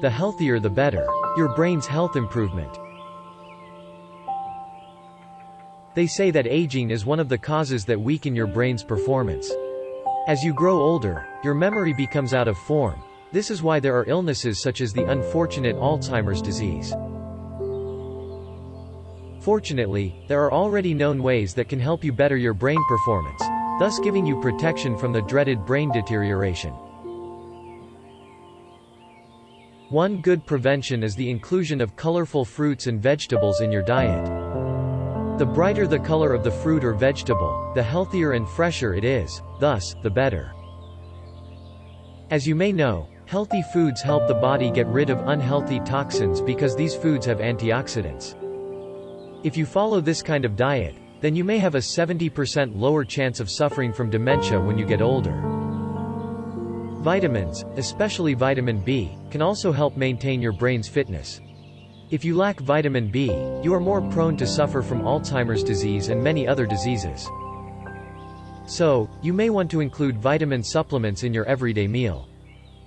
the healthier the better. Your brain's health improvement. They say that aging is one of the causes that weaken your brain's performance. As you grow older, your memory becomes out of form. This is why there are illnesses such as the unfortunate Alzheimer's disease. Fortunately, there are already known ways that can help you better your brain performance, thus giving you protection from the dreaded brain deterioration. One good prevention is the inclusion of colorful fruits and vegetables in your diet. The brighter the color of the fruit or vegetable, the healthier and fresher it is, thus, the better. As you may know, healthy foods help the body get rid of unhealthy toxins because these foods have antioxidants. If you follow this kind of diet, then you may have a 70% lower chance of suffering from dementia when you get older. Vitamins, especially vitamin B, can also help maintain your brain's fitness. If you lack vitamin B, you are more prone to suffer from Alzheimer's disease and many other diseases. So, you may want to include vitamin supplements in your everyday meal.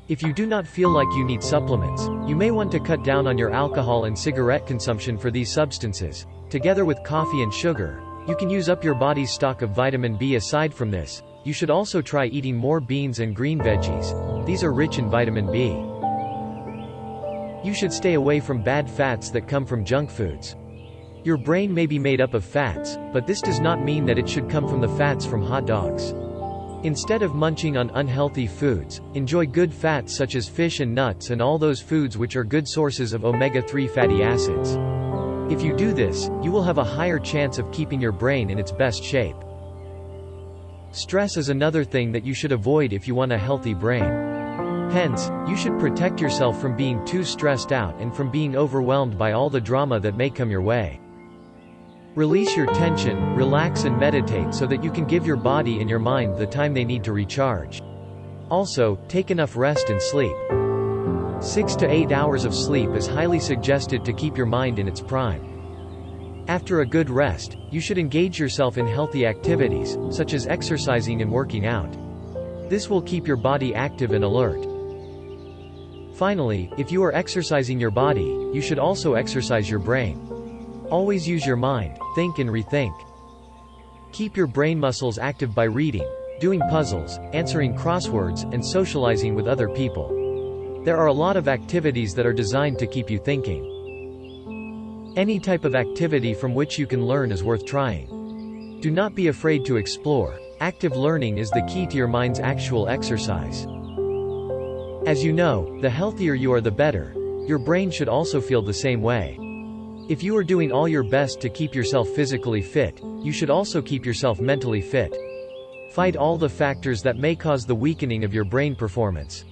If you do not feel like you need supplements, you may want to cut down on your alcohol and cigarette consumption for these substances. Together with coffee and sugar, you can use up your body's stock of vitamin B aside from this. You should also try eating more beans and green veggies. These are rich in vitamin B. You should stay away from bad fats that come from junk foods. Your brain may be made up of fats, but this does not mean that it should come from the fats from hot dogs. Instead of munching on unhealthy foods, enjoy good fats such as fish and nuts and all those foods which are good sources of omega-3 fatty acids. If you do this, you will have a higher chance of keeping your brain in its best shape. Stress is another thing that you should avoid if you want a healthy brain. Hence, you should protect yourself from being too stressed out and from being overwhelmed by all the drama that may come your way. Release your tension, relax and meditate so that you can give your body and your mind the time they need to recharge. Also, take enough rest and sleep. 6 to 8 hours of sleep is highly suggested to keep your mind in its prime. After a good rest, you should engage yourself in healthy activities, such as exercising and working out. This will keep your body active and alert. Finally, if you are exercising your body, you should also exercise your brain. Always use your mind, think and rethink. Keep your brain muscles active by reading, doing puzzles, answering crosswords, and socializing with other people. There are a lot of activities that are designed to keep you thinking. Any type of activity from which you can learn is worth trying. Do not be afraid to explore. Active learning is the key to your mind's actual exercise. As you know, the healthier you are the better. Your brain should also feel the same way. If you are doing all your best to keep yourself physically fit, you should also keep yourself mentally fit. Fight all the factors that may cause the weakening of your brain performance.